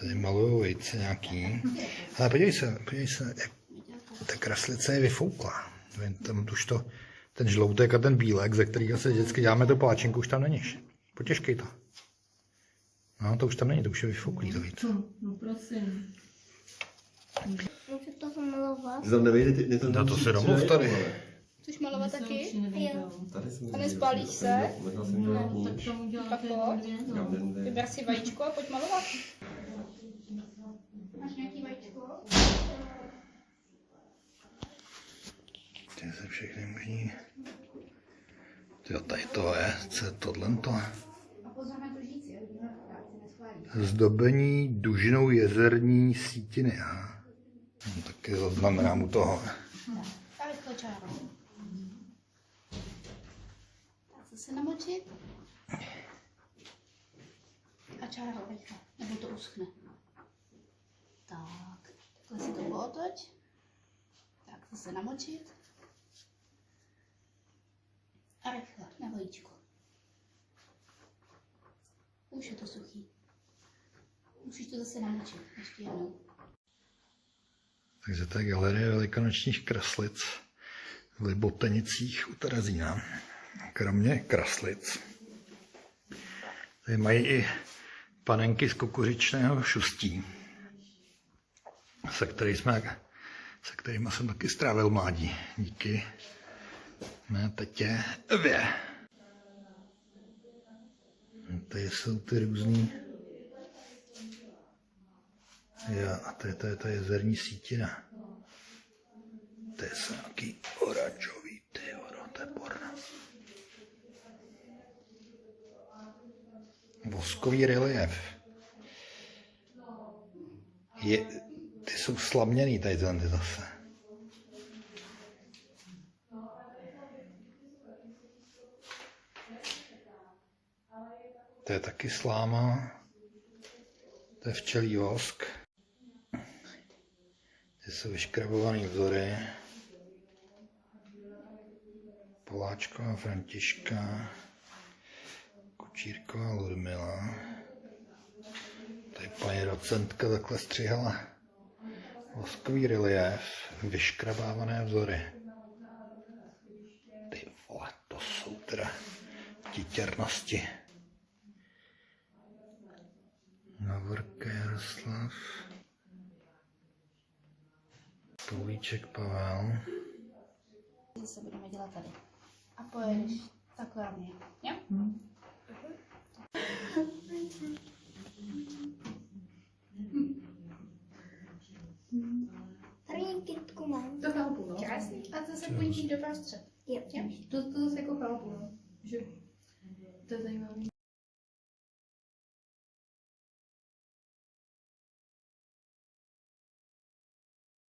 Tady malují vejce nějaký. Ale podívej se, podívej se, jak ta kraslice je vyfoukla. Vem, Tam už to, ten žloutek a ten bílek, ze kterého se vždycky děláme tu páčinku, už tam není. Potěžkej to. No, to už tam není, to už je vyfouklý to víc. No prosím. Můžu to zamalovat? Ty tam nevejde, ty, tam No to si domluv tady. Chceš malovat se taky? jsem A nespálíš se? No, tak to uděláte Tak no. Vyber si vajíčko a pojď malovat. Máš nějaký vajíčko? Ty se všechny možný. Jo, tady to je, co je tohle to? A pozor na to žíci, jo? Vidíme, jak se neschválí. Zdobení dužinou jezerní sítiny. No, taky zaznamenám u toho. Zase namočit. A čáro rychle, nebo to uschne. Tak, takhle si to pootoč. Tak zase namočit. A rychle, na vajíčko. Už je to suchý. Musíš to zase namočit, ještě jednou. Takže to je galerie velikonočních kraslic v Libotenicích u Terezína. Kromě kraslic. Tady mají i panenky z kukuřičného šustí, se, který jsme, se kterými jsem taky strávil mládí. Díky mé tetě Evě. Tady jsou ty různý Jo, a to je, to je ta jezerní sítina. To je nějaký oranžový, ty jo, to je porno. Voskový relief. Je, ty jsou slaměný tady zase. To je taky sláma. To je včelí vosk. Ty jsou vyškrabovaný vzory. Poláčková Františka, Kučírková Ludmila. Tady paní docentka takhle střihala voskový relief, vyškrabávané vzory. Ty vole, to jsou teda titěrnosti. Navorka Jaroslav. Poulíček Pavel. Zase budeme dělat tady. A pojedeš takhle na mě. Jo? Tady kytku mám. Do chápu, no. Krásný. A zase půjdeš do prostřed.